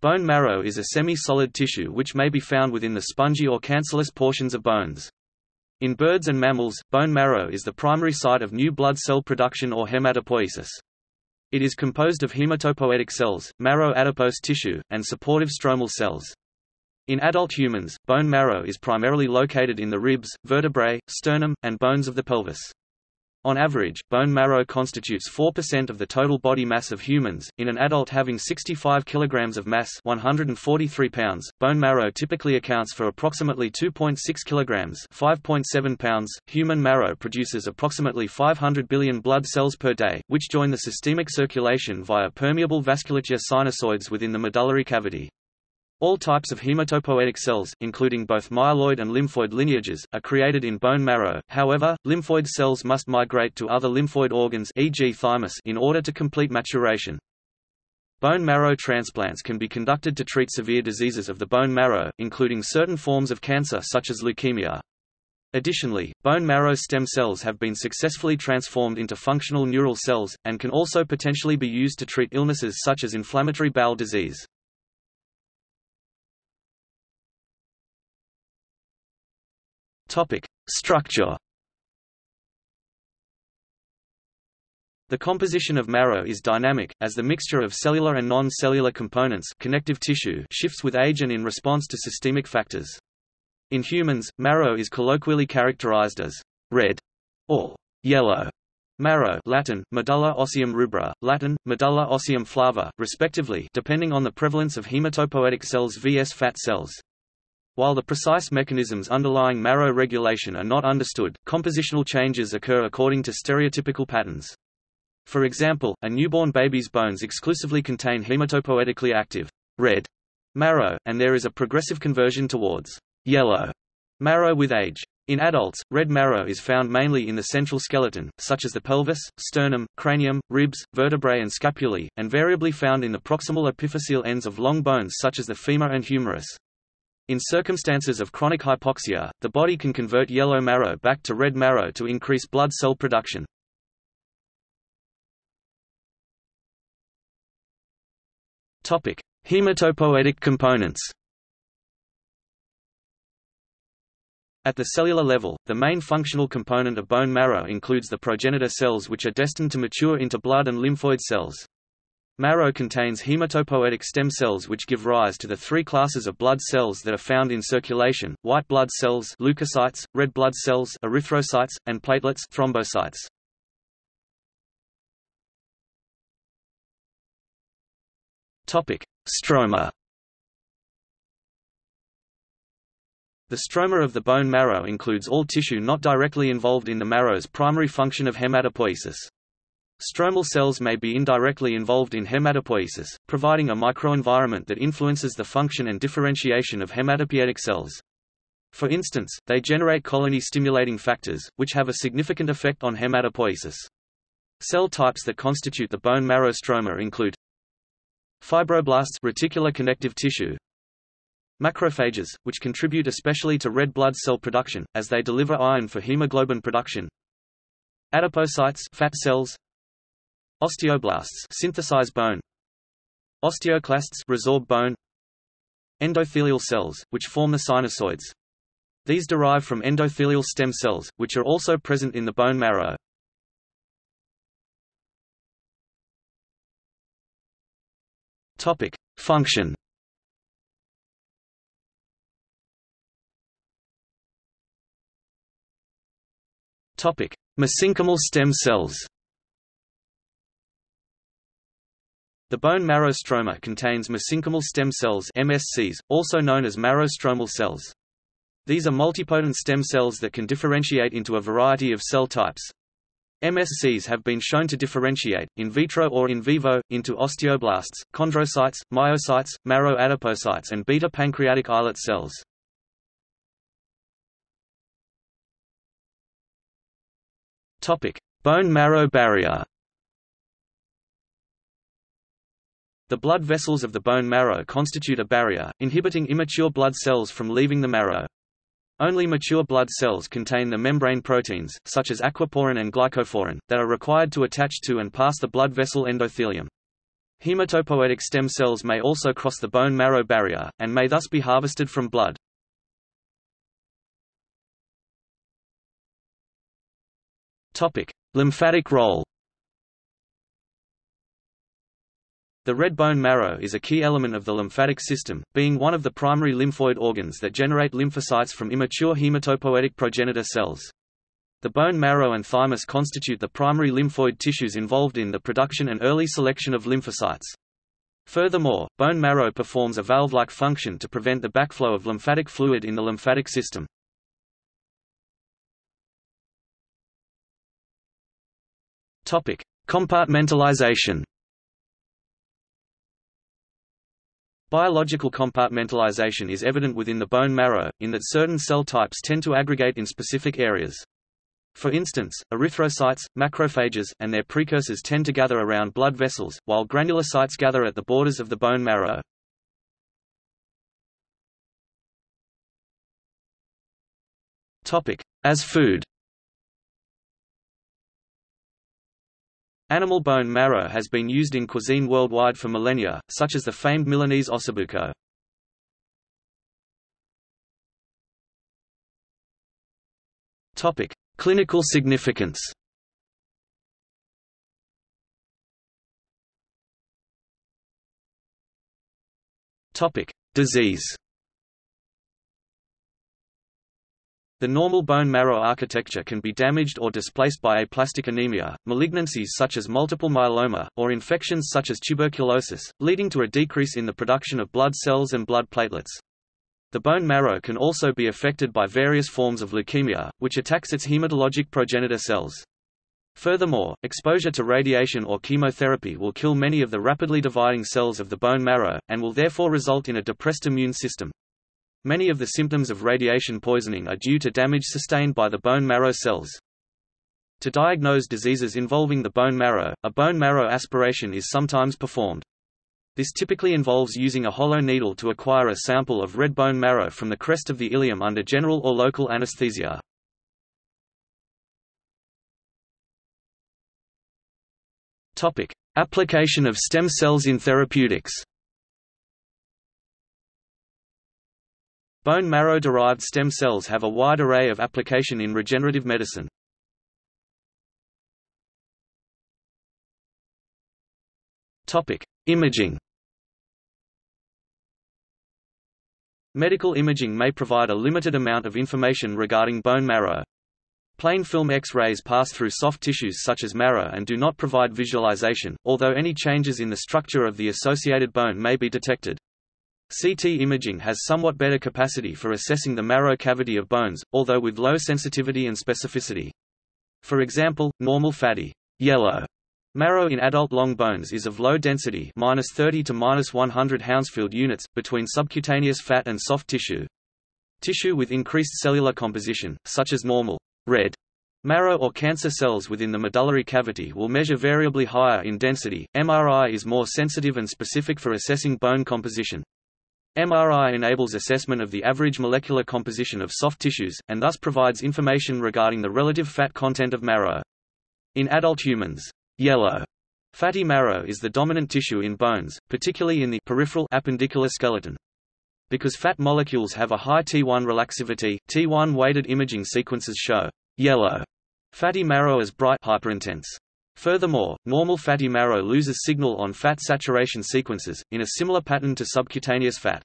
Bone marrow is a semi-solid tissue which may be found within the spongy or cancellous portions of bones. In birds and mammals, bone marrow is the primary site of new blood cell production or hematopoiesis. It is composed of hematopoietic cells, marrow adipose tissue, and supportive stromal cells. In adult humans, bone marrow is primarily located in the ribs, vertebrae, sternum, and bones of the pelvis. On average, bone marrow constitutes 4% of the total body mass of humans. In an adult having 65 kg of mass, 143 pounds, bone marrow typically accounts for approximately 2.6 kg, 5.7 pounds. Human marrow produces approximately 500 billion blood cells per day, which join the systemic circulation via permeable vasculature sinusoids within the medullary cavity. All types of hematopoietic cells, including both myeloid and lymphoid lineages, are created in bone marrow, however, lymphoid cells must migrate to other lymphoid organs e.g. thymus in order to complete maturation. Bone marrow transplants can be conducted to treat severe diseases of the bone marrow, including certain forms of cancer such as leukemia. Additionally, bone marrow stem cells have been successfully transformed into functional neural cells, and can also potentially be used to treat illnesses such as inflammatory bowel disease. Topic: Structure. The composition of marrow is dynamic, as the mixture of cellular and non-cellular components connective tissue shifts with age and in response to systemic factors. In humans, marrow is colloquially characterized as red or yellow marrow Latin, medulla ossium rubra, Latin, medulla ossium flava, respectively depending on the prevalence of hematopoietic cells vs fat cells. While the precise mechanisms underlying marrow regulation are not understood, compositional changes occur according to stereotypical patterns. For example, a newborn baby's bones exclusively contain hematopoietically active red marrow, and there is a progressive conversion towards yellow marrow with age. In adults, red marrow is found mainly in the central skeleton, such as the pelvis, sternum, cranium, ribs, vertebrae and scapulae, and variably found in the proximal epiphyseal ends of long bones such as the femur and humerus. In circumstances of chronic hypoxia, the body can convert yellow marrow back to red marrow to increase blood cell production. Topic: Hematopoietic components. At the cellular level, the main functional component of bone marrow includes the progenitor cells which are destined to mature into blood and lymphoid cells. Marrow contains hematopoietic stem cells which give rise to the three classes of blood cells that are found in circulation, white blood cells leukocytes, red blood cells erythrocytes, and platelets thrombocytes. Stroma The stroma of the bone marrow includes all tissue not directly involved in the marrow's primary function of hematopoiesis. Stromal cells may be indirectly involved in hematopoiesis, providing a microenvironment that influences the function and differentiation of hematopoietic cells. For instance, they generate colony-stimulating factors, which have a significant effect on hematopoiesis. Cell types that constitute the bone marrow stroma include fibroblasts reticular connective tissue, macrophages, which contribute especially to red blood cell production, as they deliver iron for hemoglobin production, adipocytes fat cells, Osteoblasts synthesize bone. Osteoclasts resorb bone. Endothelial cells, which form the sinusoids. These derive from endothelial stem cells, which are also present in the bone marrow. Topic: Function. Topic: Mesenchymal stem cells. The bone marrow stroma contains mesenchymal stem cells MSCs, also known as marrow-stromal cells. These are multipotent stem cells that can differentiate into a variety of cell types. MSCs have been shown to differentiate, in vitro or in vivo, into osteoblasts, chondrocytes, myocytes, marrow adipocytes and beta pancreatic islet cells. Bone marrow barrier The blood vessels of the bone marrow constitute a barrier, inhibiting immature blood cells from leaving the marrow. Only mature blood cells contain the membrane proteins, such as aquaporin and glycophorin, that are required to attach to and pass the blood vessel endothelium. Hematopoietic stem cells may also cross the bone marrow barrier, and may thus be harvested from blood. Lymphatic role The red bone marrow is a key element of the lymphatic system, being one of the primary lymphoid organs that generate lymphocytes from immature hematopoietic progenitor cells. The bone marrow and thymus constitute the primary lymphoid tissues involved in the production and early selection of lymphocytes. Furthermore, bone marrow performs a valve-like function to prevent the backflow of lymphatic fluid in the lymphatic system. Compartmentalization. Biological compartmentalization is evident within the bone marrow, in that certain cell types tend to aggregate in specific areas. For instance, erythrocytes, macrophages, and their precursors tend to gather around blood vessels, while granulocytes gather at the borders of the bone marrow. As food Animal bone marrow has been used in cuisine worldwide for millennia, such as the famed Milanese ossobuco. Topic: Clinical significance Topic: Disease. The normal bone marrow architecture can be damaged or displaced by aplastic anemia, malignancies such as multiple myeloma, or infections such as tuberculosis, leading to a decrease in the production of blood cells and blood platelets. The bone marrow can also be affected by various forms of leukemia, which attacks its hematologic progenitor cells. Furthermore, exposure to radiation or chemotherapy will kill many of the rapidly dividing cells of the bone marrow, and will therefore result in a depressed immune system. Many of the symptoms of radiation poisoning are due to damage sustained by the bone marrow cells. To diagnose diseases involving the bone marrow, a bone marrow aspiration is sometimes performed. This typically involves using a hollow needle to acquire a sample of red bone marrow from the crest of the ilium under general or local anesthesia. Application of stem cells in therapeutics. Bone marrow-derived stem cells have a wide array of application in regenerative medicine. Topic: Imaging. Medical imaging may provide a limited amount of information regarding bone marrow. Plain film X-rays pass through soft tissues such as marrow and do not provide visualization, although any changes in the structure of the associated bone may be detected. CT imaging has somewhat better capacity for assessing the marrow cavity of bones, although with low sensitivity and specificity. For example, normal fatty yellow Marrow in adult long bones is of low density minus 30 to minus 100 Hounsfield units, between subcutaneous fat and soft tissue. Tissue with increased cellular composition, such as normal red marrow or cancer cells within the medullary cavity will measure variably higher in density. MRI is more sensitive and specific for assessing bone composition. MRI enables assessment of the average molecular composition of soft tissues, and thus provides information regarding the relative fat content of marrow. In adult humans, Yellow fatty marrow is the dominant tissue in bones, particularly in the peripheral appendicular skeleton. Because fat molecules have a high T1 relaxivity, T1 weighted imaging sequences show yellow fatty marrow as bright hyperintense. Furthermore, normal fatty marrow loses signal on fat saturation sequences, in a similar pattern to subcutaneous fat.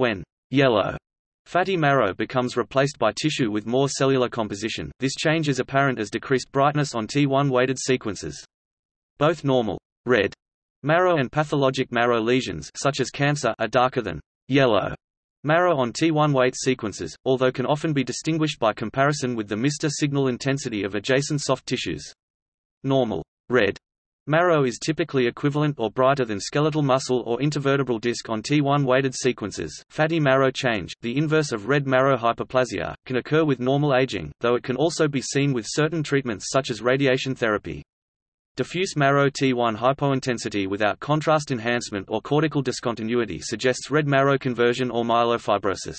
When yellow Fatty marrow becomes replaced by tissue with more cellular composition, this change is apparent as decreased brightness on T1-weighted sequences. Both normal red marrow and pathologic marrow lesions such as cancer are darker than yellow marrow on T1 weight sequences, although can often be distinguished by comparison with the MR signal intensity of adjacent soft tissues. Normal red Marrow is typically equivalent or brighter than skeletal muscle or intervertebral disc on T1 weighted sequences. Fatty marrow change, the inverse of red marrow hyperplasia, can occur with normal aging, though it can also be seen with certain treatments such as radiation therapy. Diffuse marrow T1 hypointensity without contrast enhancement or cortical discontinuity suggests red marrow conversion or myelofibrosis.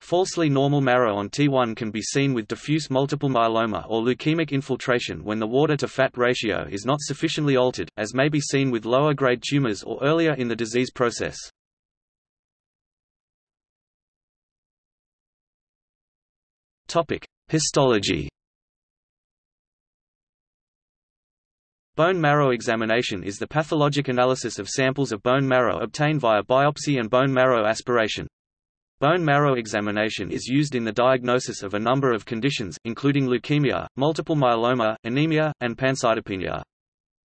Falsely normal marrow on T1 can be seen with diffuse multiple myeloma or leukemic infiltration when the water-to-fat ratio is not sufficiently altered, as may be seen with lower-grade tumors or earlier in the disease process. Histology Bone marrow examination is the pathologic analysis of samples of bone marrow obtained via biopsy and bone marrow aspiration. Bone marrow examination is used in the diagnosis of a number of conditions, including leukemia, multiple myeloma, anemia, and pancytopenia.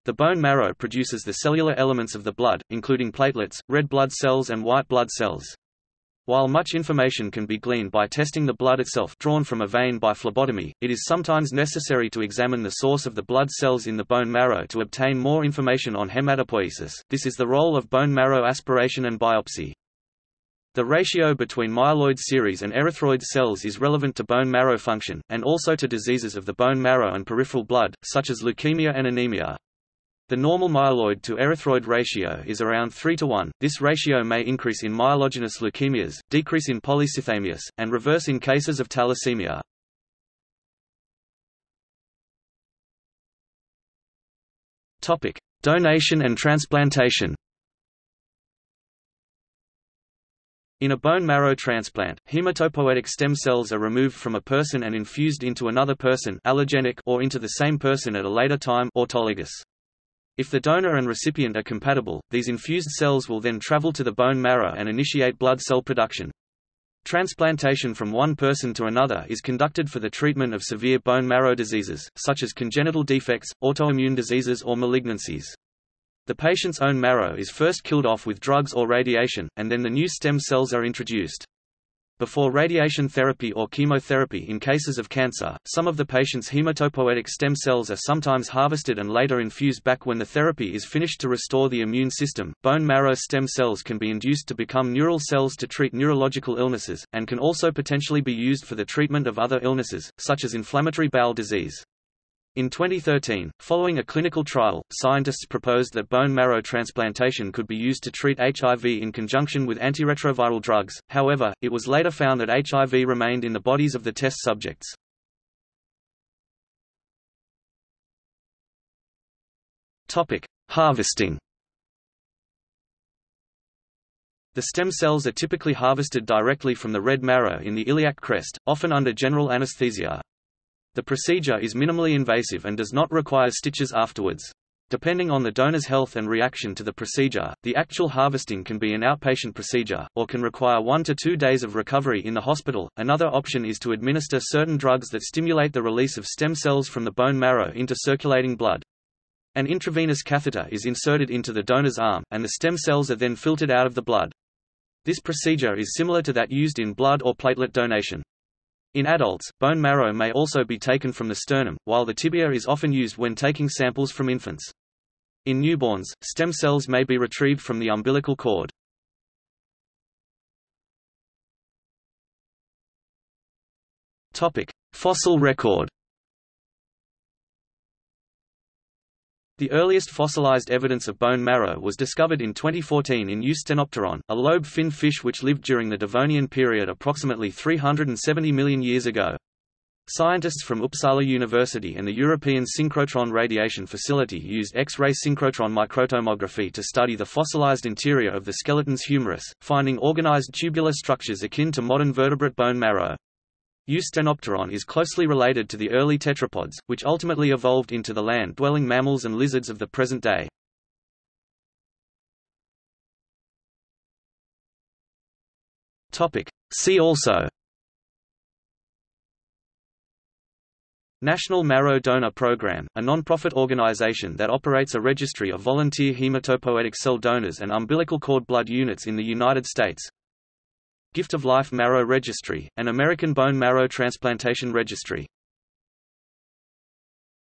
The bone marrow produces the cellular elements of the blood, including platelets, red blood cells and white blood cells. While much information can be gleaned by testing the blood itself drawn from a vein by phlebotomy, it is sometimes necessary to examine the source of the blood cells in the bone marrow to obtain more information on hematopoiesis. This is the role of bone marrow aspiration and biopsy. The ratio between myeloid series and erythroid cells is relevant to bone marrow function, and also to diseases of the bone marrow and peripheral blood, such as leukemia and anemia. The normal myeloid to erythroid ratio is around 3 to 1. This ratio may increase in myelogenous leukemias, decrease in polycythemias, and reverse in cases of thalassemia. Topic: Donation and transplantation. In a bone marrow transplant, hematopoietic stem cells are removed from a person and infused into another person allogenic or into the same person at a later time autologous. If the donor and recipient are compatible, these infused cells will then travel to the bone marrow and initiate blood cell production. Transplantation from one person to another is conducted for the treatment of severe bone marrow diseases, such as congenital defects, autoimmune diseases or malignancies. The patient's own marrow is first killed off with drugs or radiation, and then the new stem cells are introduced. Before radiation therapy or chemotherapy in cases of cancer, some of the patient's hematopoietic stem cells are sometimes harvested and later infused back when the therapy is finished to restore the immune system. Bone marrow stem cells can be induced to become neural cells to treat neurological illnesses, and can also potentially be used for the treatment of other illnesses, such as inflammatory bowel disease. In 2013, following a clinical trial, scientists proposed that bone marrow transplantation could be used to treat HIV in conjunction with antiretroviral drugs, however, it was later found that HIV remained in the bodies of the test subjects. Harvesting The stem cells are typically harvested directly from the red marrow in the iliac crest, often under general anesthesia. The procedure is minimally invasive and does not require stitches afterwards. Depending on the donor's health and reaction to the procedure, the actual harvesting can be an outpatient procedure, or can require one to two days of recovery in the hospital. Another option is to administer certain drugs that stimulate the release of stem cells from the bone marrow into circulating blood. An intravenous catheter is inserted into the donor's arm, and the stem cells are then filtered out of the blood. This procedure is similar to that used in blood or platelet donation. In adults, bone marrow may also be taken from the sternum, while the tibia is often used when taking samples from infants. In newborns, stem cells may be retrieved from the umbilical cord. Fossil record The earliest fossilized evidence of bone marrow was discovered in 2014 in Eusthenopteron, a lobe-finned fish which lived during the Devonian period approximately 370 million years ago. Scientists from Uppsala University and the European Synchrotron Radiation Facility used X-ray synchrotron microtomography to study the fossilized interior of the skeleton's humerus, finding organized tubular structures akin to modern vertebrate bone marrow. Eusthenopteron is closely related to the early tetrapods, which ultimately evolved into the land-dwelling mammals and lizards of the present day. See also. National Marrow Donor Program, a non-profit organization that operates a registry of volunteer hematopoietic cell donors and umbilical cord blood units in the United States Gift of Life Marrow Registry, an American bone marrow transplantation registry